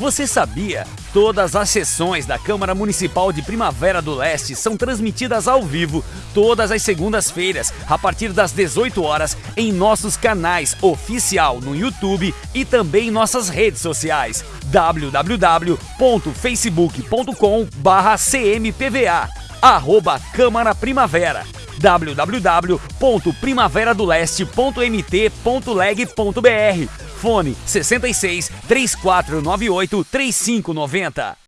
Você sabia? Todas as sessões da Câmara Municipal de Primavera do Leste são transmitidas ao vivo todas as segundas-feiras, a partir das 18 horas, em nossos canais oficial no YouTube e também em nossas redes sociais www.facebook.com/cmpva arroba Câmara Primavera www.primaveradoleste.mt.leg.br Fone 66 3498 3590